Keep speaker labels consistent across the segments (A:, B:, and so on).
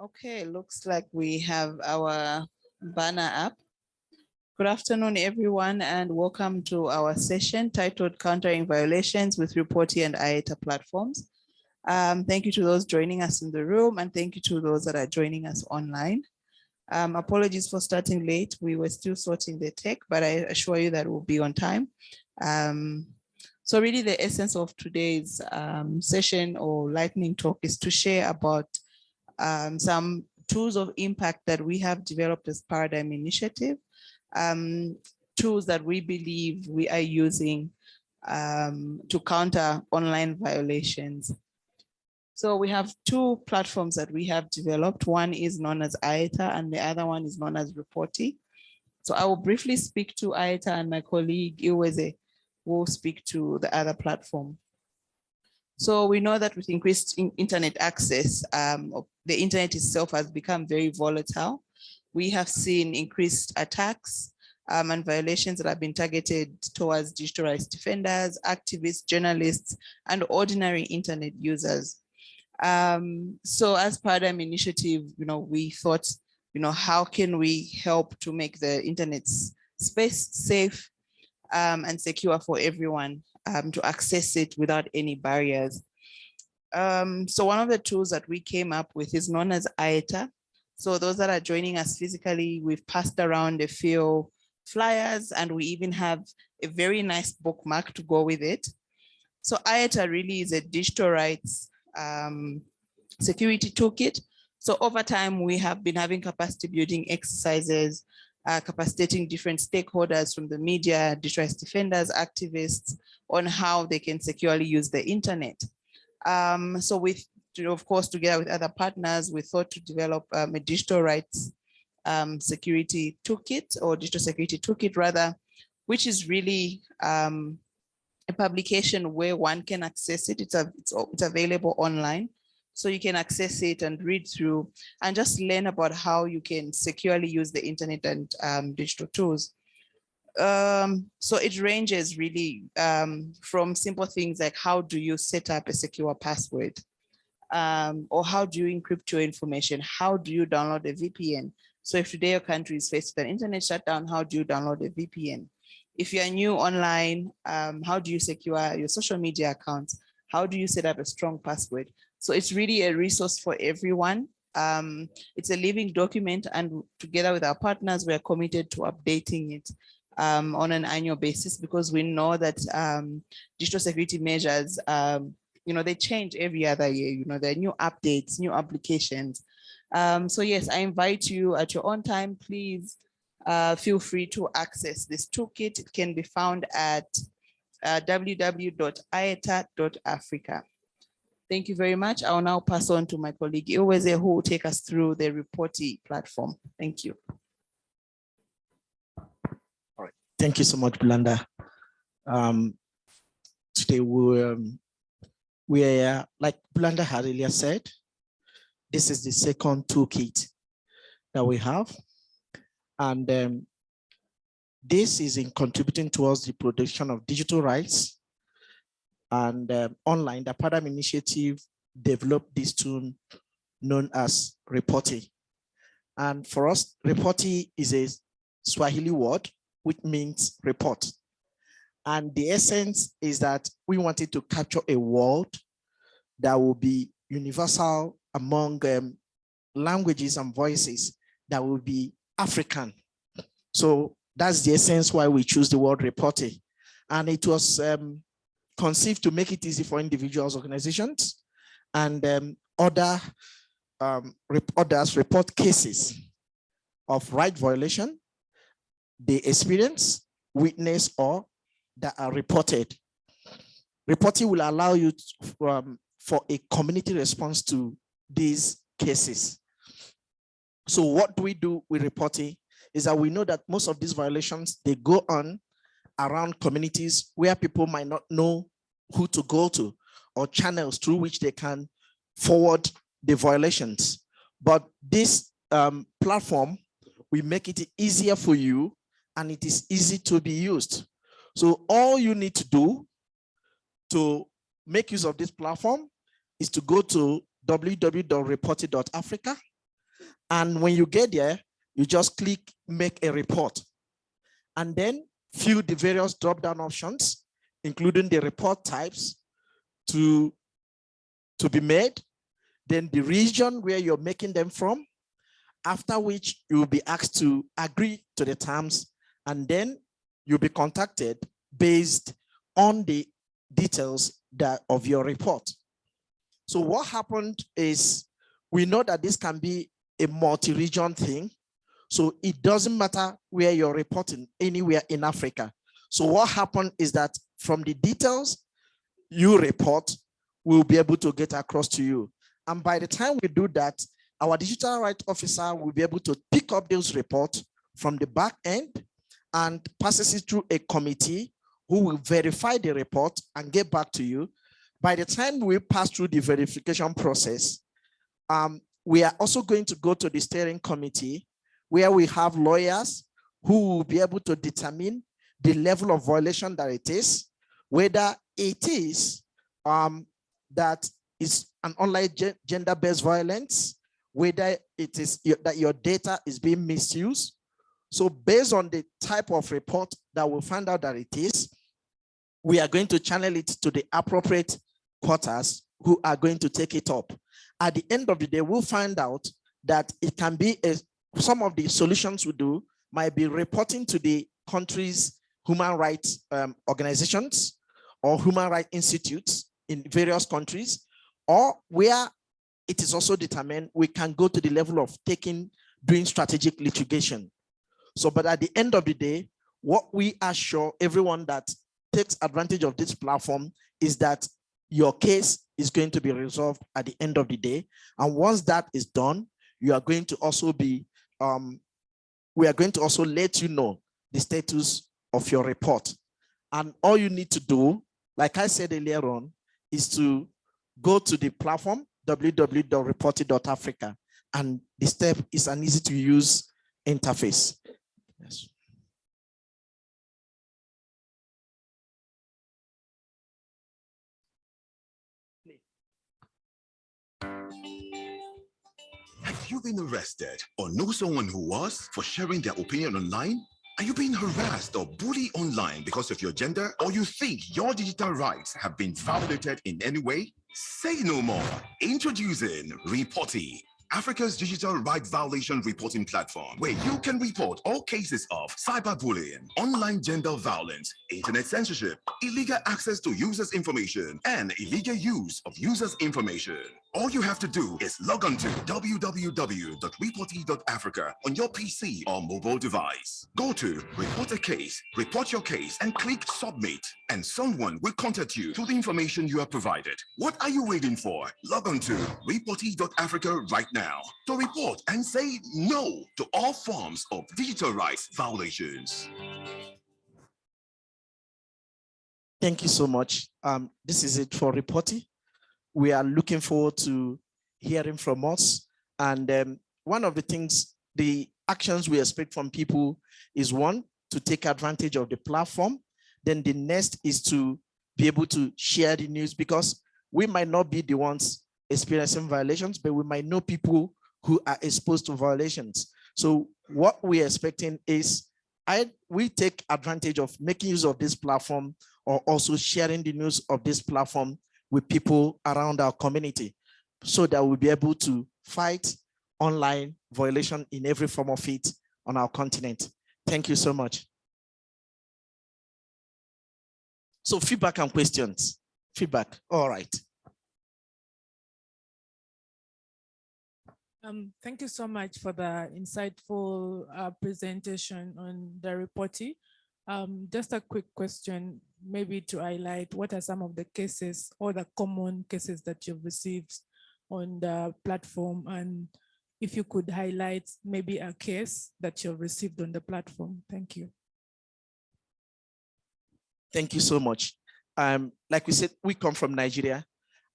A: Okay, looks like we have our banner up. Good afternoon, everyone, and welcome to our session titled Countering Violations with Ripoti and Ayeta Platforms. Um, thank you to those joining us in the room and thank you to those that are joining us online. Um, apologies for starting late. We were still sorting the tech, but I assure you that we'll be on time. Um, so really the essence of today's um, session or lightning talk is to share about um, some tools of impact that we have developed as Paradigm Initiative, um, tools that we believe we are using um, to counter online violations. So we have two platforms that we have developed. One is known as Ayeta and the other one is known as Ripoti. So I will briefly speak to Ayeta and my colleague Ihueze will speak to the other platform. So we know that with increased in internet access, um, the internet itself has become very volatile. We have seen increased attacks um, and violations that have been targeted towards digital rights defenders, activists, journalists, and ordinary internet users. Um, so as Paradigm Initiative, you know, we thought, you know, how can we help to make the internet space safe um, and secure for everyone? Um, to access it without any barriers. Um, so one of the tools that we came up with is known as Ayeta. So those that are joining us physically, we've passed around a few flyers and we even have a very nice bookmark to go with it. So Ayeta really is a digital rights um, security toolkit. So over time, we have been having capacity building exercises uh, capacitating different stakeholders from the media, distress defenders, activists on how they can securely use the internet. Um, so with, of course, together with other partners, we thought to develop um, a digital rights um, security toolkit or digital security toolkit rather, which is really um, a publication where one can access it. It's, a, it's, it's available online so you can access it and read through and just learn about how you can securely use the internet and um, digital tools. Um, so it ranges really um, from simple things like how do you set up a secure password? Um, or how do you encrypt your information? How do you download a VPN? So if today your country is faced with an internet shutdown, how do you download a VPN? If you're new online, um, how do you secure your social media accounts? How do you set up a strong password? So it's really a resource for everyone. Um, it's a living document and together with our partners, we're committed to updating it um, on an annual basis because we know that um, digital security measures, um, you know, they change every other year, you know, there are new updates, new applications. Um, so yes, I invite you at your own time, please uh, feel free to access this toolkit. It can be found at uh. Thank you very much. I'll now pass on to my colleague Ihueze who will take us through the Ripoti platform. Thank you.
B: All right. Thank you so much, Blanda. Um, today we um, we are like Blanda had earlier said, this is the second toolkit that we have. And um, this is in contributing towards the production of digital rights and um, online, the Paradigm Initiative developed this tool known as Ripoti. And for us, Ripoti is a Swahili word, which means report. And the essence is that we wanted to capture a world that will be universal among um, languages and voices that will be African. So that's the essence why we choose the word reporting. And it was um, conceived to make it easy for individuals, organizations, and um, other um, others report cases of right violation they experience, witness, or that are reported. Reporting will allow you to, um, for a community response to these cases. So what do we do with reporting is that we know that most of these violations, they go on around communities where people might not know who to go to or channels through which they can forward the violations. But this um, platform, we make it easier for you and it is easy to be used. So all you need to do to make use of this platform is to go to www.ripoti.africa And when you get there, you just click make a report and then fill the various drop-down options, including the report types to, to be made, then the region where you're making them from, after which you will be asked to agree to the terms, and then you'll be contacted based on the details that of your report. So what happened is we know that this can be a multi-region thing. So it doesn't matter where you're reporting anywhere in Africa. So what happened is that from the details you report, we'll be able to get across to you. And by the time we do that, our digital rights officer will be able to pick up those reports from the back end and passes it through a committee who will verify the report and get back to you. By the time we pass through the verification process, um, we are also going to go to the steering committee where we have lawyers who will be able to determine the level of violation that it is, whether it is um, that is an online gender-based violence, whether it is that your data is being misused. So based on the type of report that we'll find out that it is, we are going to channel it to the appropriate quarters who are going to take it up. At the end of the day, we'll find out that it can be a, some of the solutions we do might be reporting to the country's human rights um, organizations or human rights institutes in various countries, or where it is also determined we can go to the level of taking, doing strategic litigation. So, but at the end of the day, what we assure everyone that takes advantage of this platform is that your case is going to be resolved at the end of the day. And once that is done, you are going to also be, um, we are going to also let you know the status of your report. And all you need to do, like I said earlier on, is to go to the platform, www.ripoti.africa, and the step is an easy to use interface. Yes.
C: Have you been arrested or know someone who was for sharing their opinion online? Are you being harassed or bullied online because of your gender? Or you think your digital rights have been violated in any way? Say no more. Introducing Ripoti, Africa's digital rights violation reporting platform, where you can report all cases of cyberbullying, online gender violence, internet censorship, illegal access to users' information, and illegal use of users' information. All you have to do is log on to www.ripoti.africa on your PC or mobile device. Go to Report a Case, report your case, and click Submit, and someone will contact you through the information you have provided. What are you waiting for? Log on to Ripoti.africa right now to report and say no to all forms of digital rights violations.
B: Thank you so much. Um, this is it for Ripoti we are looking forward to hearing from us. And um, one of the things, the actions we expect from people is one, to take advantage of the platform. Then the next is to be able to share the news because we might not be the ones experiencing violations, but we might know people who are exposed to violations. So what we're expecting is I we take advantage of making use of this platform or also sharing the news of this platform with people around our community so that we'll be able to fight online violation in every form of it on our continent. Thank you so much. So feedback and questions. Feedback, all right.
D: Um, thank you so much for the insightful uh, presentation on the reporting. Um, just a quick question maybe to highlight what are some of the cases or the common cases that you've received on the platform and if you could highlight maybe a case that you've received on the platform. Thank you.
B: Thank you so much. Um, like we said, we come from Nigeria.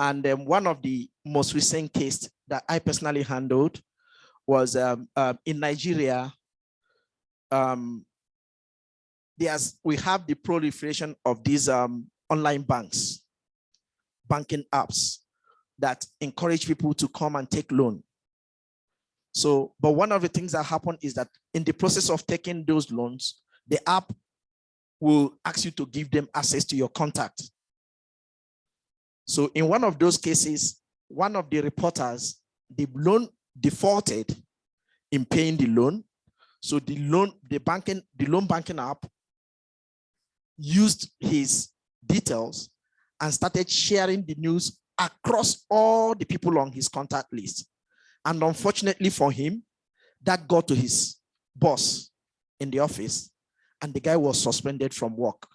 B: And um, one of the most recent cases that I personally handled was um, uh, in Nigeria, um, there's we have the proliferation of these um, online banks, banking apps that encourage people to come and take loan. So, but one of the things that happen is that in the process of taking those loans, the app will ask you to give them access to your contact. So in one of those cases, one of the reporters, the loan defaulted in paying the loan. So the loan, the banking, the loan banking app used his details and started sharing the news across all the people on his contact list. And unfortunately for him, that got to his boss in the office and the guy was suspended from work.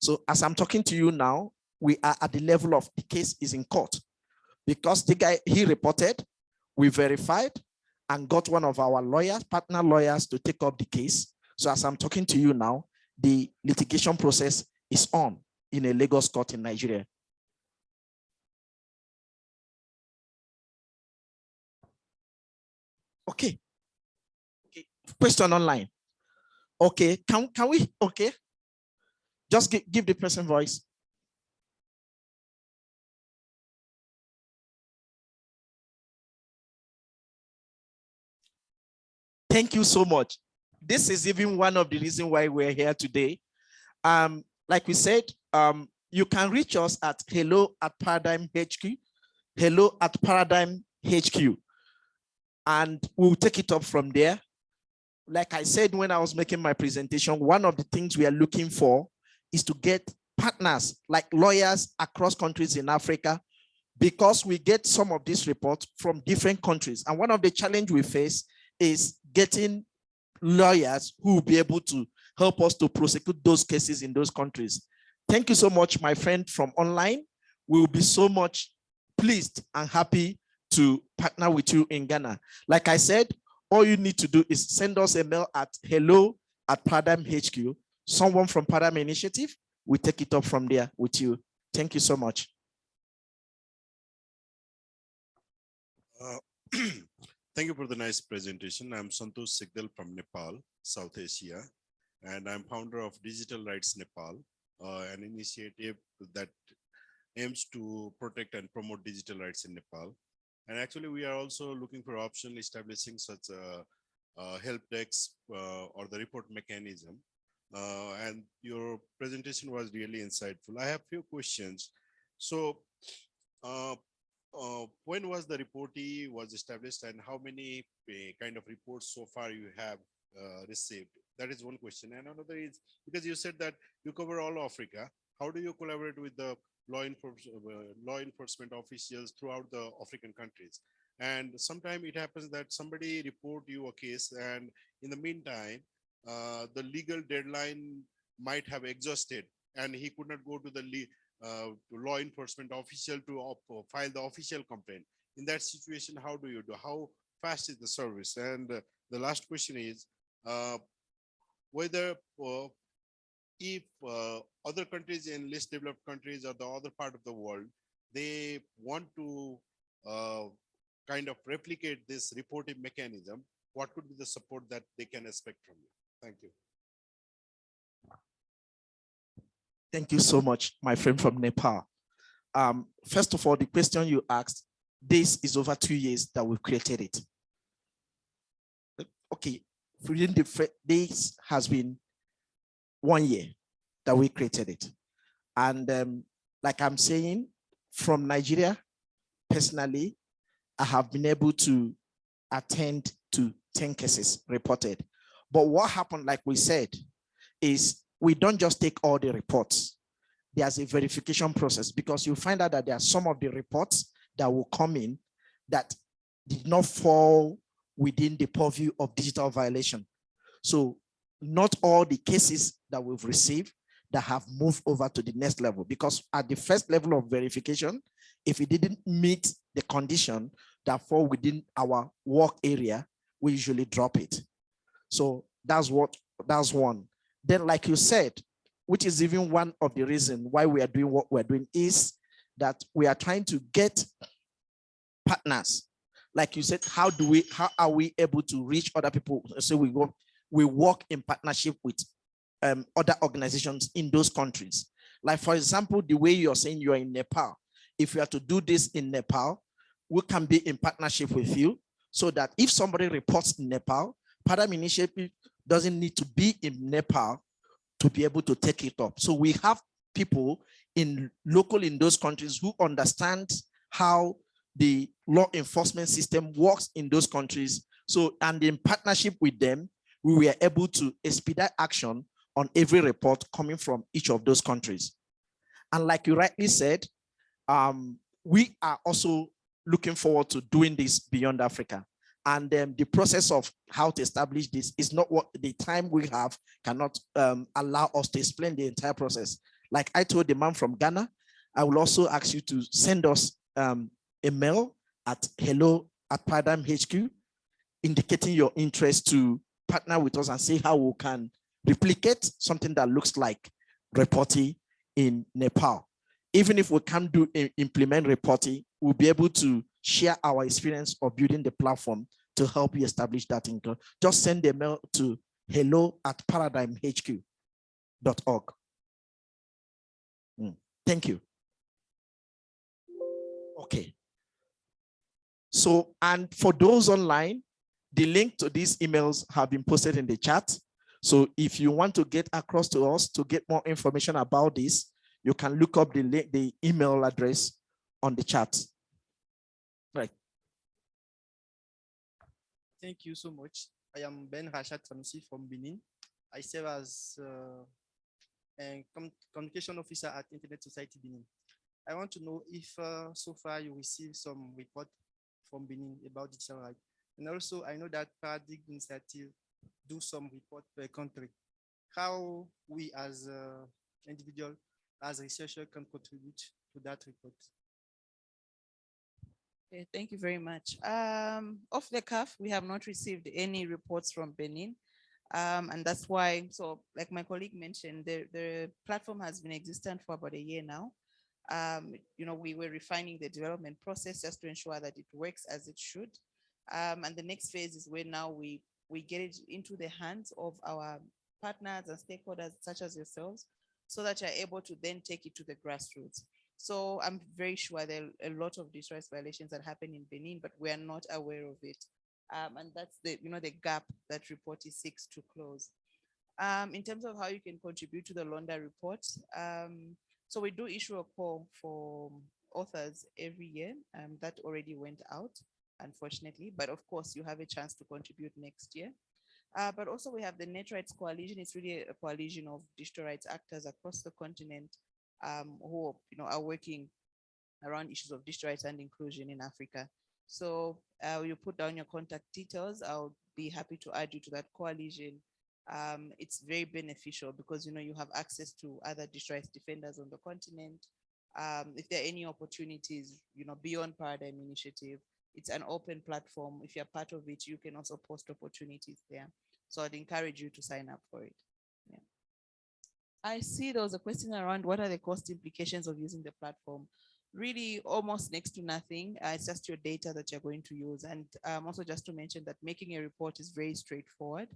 B: So as I'm talking to you now, we are at the level of the case is in court because the guy, he reported, we verified and got one of our lawyers, partner lawyers to take up the case. So as I'm talking to you now, the litigation process is on in a Lagos court in Nigeria. Okay. okay. Question online. Okay, can, can we, okay. Just give, give the person voice. Thank you so much. This is even one of the reasons why we're here today. Um, like we said, um, you can reach us at hello at paradigm HQ, hello at paradigm HQ, and we'll take it up from there. Like I said when I was making my presentation, one of the things we are looking for is to get partners like lawyers across countries in Africa because we get some of these reports from different countries. And one of the challenge we face is getting lawyers who will be able to help us to prosecute those cases in those countries. Thank you so much, my friend from online. We will be so much pleased and happy to partner with you in Ghana. Like I said, all you need to do is send us a mail at hello at Paradigm HQ. Someone from Paradigm Initiative we take it up from there with you. Thank you so much.
E: Uh, Thank you for the nice presentation. I'm Santosh Sigdel from Nepal, South Asia, and I'm founder of Digital Rights Nepal, uh, an initiative that aims to protect and promote digital rights in Nepal. And actually, we are also looking for option establishing such a, a help desk uh, or the report mechanism. Uh, and your presentation was really insightful. I have few questions. So uh, uh, when was the Ripoti was established and how many uh, kind of reports so far you have uh, received? That is one question. And another is because you said that you cover all Africa. How do you collaborate with the law enforcement uh, law enforcement officials throughout the African countries? And sometimes it happens that somebody report you a case, and in the meantime, uh, the legal deadline might have exhausted, and he could not go to the law enforcement official to uh, file the official complaint. In that situation, how do you do? How fast is the service? And uh, the last question is uh, whether uh, if uh, other countries in less developed countries or the other part of the world, they want to kind of replicate this reporting mechanism, what could be the support that they can expect from you? Thank you.
B: Thank you so much, my friend from Nepal. Um, first of all, the question you asked, this is over two years that we've created it. Okay, within the this has been one year that we created it. And um, like I'm saying, from Nigeria, personally, I have been able to attend to 10 cases reported. But what happened, like we said, is we don't just take all the reports. There's a verification process because you find out that there are some of the reports that will come in that did not fall within the purview of digital violation. So not all the cases that we've received that have moved over to the next level because at the first level of verification, if it didn't meet the condition that fall within our work area, we usually drop it. So that's what that's one. Then, like you said, which is even one of the reasons why we are doing what we're doing, is that we are trying to get partners. Like you said, how do we, how are we able to reach other people? So we go, we work in partnership with um, other organizations in those countries. Like for example, the way you're saying you're in Nepal, if you are to do this in Nepal, we can be in partnership with you so that if somebody reports in Nepal, Paradigm Initiative doesn't need to be in Nepal to be able to take it up. So we have people in local in those countries who understand how the law enforcement system works in those countries. So, and in partnership with them, we were able to expedite action on every report coming from each of those countries. And like you rightly said, um, we are also looking forward to doing this beyond Africa. And um, the process of how to establish this is not what the time we have cannot um, allow us to explain the entire process. Like I told the man from Ghana, I will also ask you to send us um, a mail at hello at Paradigm HQ, indicating your interest to partner with us and see how we can replicate something that looks like reporting in Nepal. Even if we can't do implement reporting, we'll be able to share our experience of building the platform to help you establish that income. Just send a mail to hello at paradigmhq.org. Mm. Thank you. Okay. So, and for those online, the link to these emails have been posted in the chat. So if you want to get across to us to get more information about this, you can look up the, the email address on the chat. Right.
F: Thank you so much. I am Ben Rashad Sanusi from Benin. I serve as uh, a com communication officer at Internet Society Benin. I want to know if uh, so far you received some report from Benin about digital rights. And also I know that Paradigm Initiative do some report per country. How we as uh, individual, as researcher can contribute to that report.
A: Okay, thank you very much. Um, off the cuff, we have not received any reports from Benin. Um, and that's why, so like my colleague mentioned, the, the platform has been existent for about a year now. Um, you know, we were refining the development process just to ensure that it works as it should. Um, and the next phase is where now we, we get it into the hands of our partners and stakeholders such as yourselves, so that you're able to then take it to the grassroots. So I'm very sure there are a lot of digital rights violations that happen in Benin, but we are not aware of it. Um, and that's the, you know, the gap that report is seeks to close. Um, in terms of how you can contribute to the Londa report, um, so we do issue a call for authors every year, um, that already went out, unfortunately, but of course you have a chance to contribute next year. Uh, but also we have the Net Rights Coalition. It's really a coalition of digital rights actors across the continent um, who you know are working around issues of digital rights and inclusion in Africa. So uh, you put down your contact details. I'll be happy to add you to that coalition. Um, it's very beneficial because you know you have access to other digital rights defenders on the continent. Um, if there are any opportunities, you know, beyond Paradigm Initiative, it's an open platform. If you're part of it, you can also post opportunities there. So I'd encourage you to sign up for it. I see there was a question around what are the cost implications of using the platform really almost next to nothing. Uh, it's just your data that you're going to use. And um, also just to mention that making a report is very straightforward.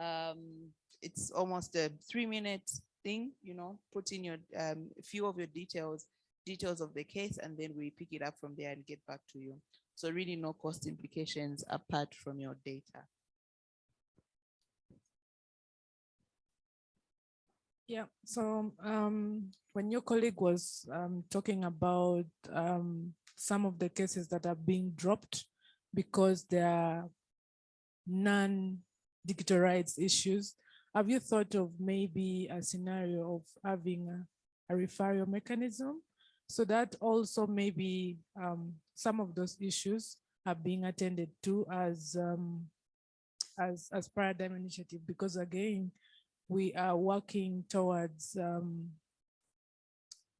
A: Um, it's almost a three minute thing, you know, put in your um, few of your details, details of the case, and then we pick it up from there and get back to you. So really no cost implications apart from your data.
D: Yeah, so um, when your colleague was um, talking about um, some of the cases that are being dropped because there are non-digital rights issues, have you thought of maybe a scenario of having a, a referral mechanism so that also maybe um, some of those issues are being attended to as um, as as paradigm initiative? Because again we are working towards um,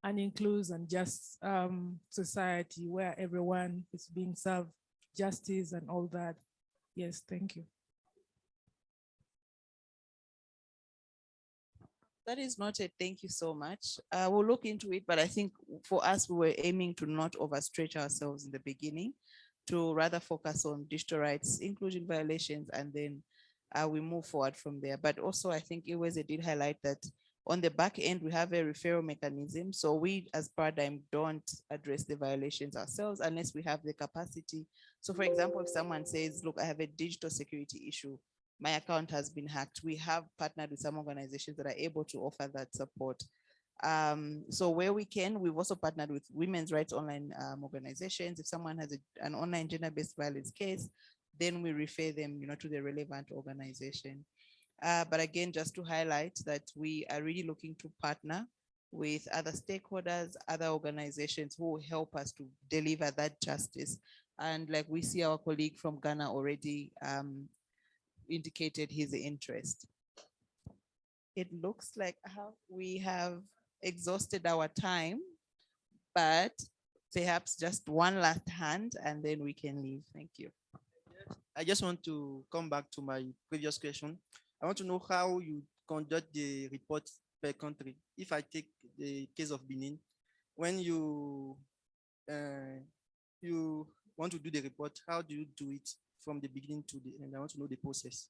D: an inclusive and just um, society where everyone is being served justice and all that. Yes, thank you.
A: That is noted. Thank you so much. Uh, we'll look into it, but I think for us, we were aiming to not overstretch ourselves in the beginning, to rather focus on digital rights, inclusion violations, and then uh, we move forward from there. But also, I think Ihueze did highlight that On the back end, we have a referral mechanism. So we as Paradigm don't address the violations ourselves unless we have the capacity. So for example, if someone says, look, I have a digital security issue, my account has been hacked. We have partnered with some organizations that are able to offer that support. Um, so where we can, we've also partnered with women's rights online um, organizations. If someone has a, an online gender-based violence case, then we refer them, you know, to the relevant organization. Uh, but again, just to highlight that we are really looking to partner with other stakeholders, other organizations who will help us to deliver that justice. And like we see our colleague from Ghana already um, indicated his interest. It looks like we have exhausted our time, but perhaps just one last hand and then we can leave. Thank you.
F: I just want to come back to my previous question. I want to know how you conduct the report per country. If I take the case of Benin, when you uh, you want to do the report, how do you do it from the beginning to the end? I want to know the process.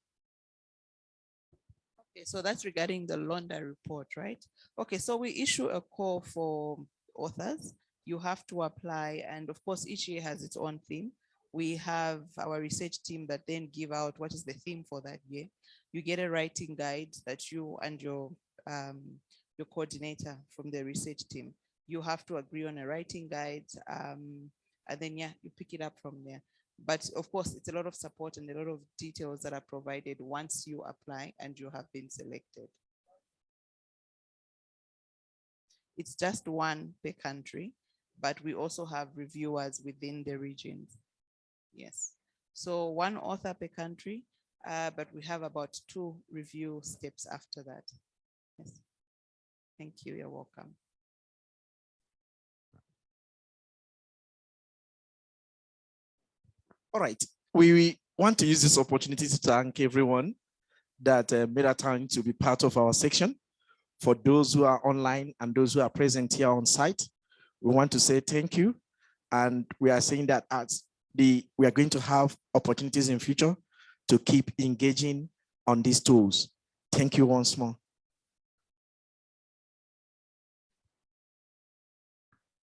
A: Okay, so that's regarding the Londa report, right? Okay, so we issue a call for authors. You have to apply, and of course, each year has its own theme. We have our research team that then give out what is the theme for that year. You get a writing guide that you and your um, your coordinator from the research team. You have to agree on a writing guide, um, and then yeah, you pick it up from there. But of course, it's a lot of support and a lot of details that are provided once you apply and you have been selected. It's just one per country, but we also have reviewers within the regions. Yes. So one author per country, uh, but we have about two review steps after that. Yes. Thank you. You're welcome.
B: All right, we, we want to use this opportunity to thank everyone that uh, made a time to be part of our section. For those who are online and those who are present here on site, we want to say thank you. And we are saying that as the we are going to have opportunities in future to keep engaging on these tools. Thank you once more.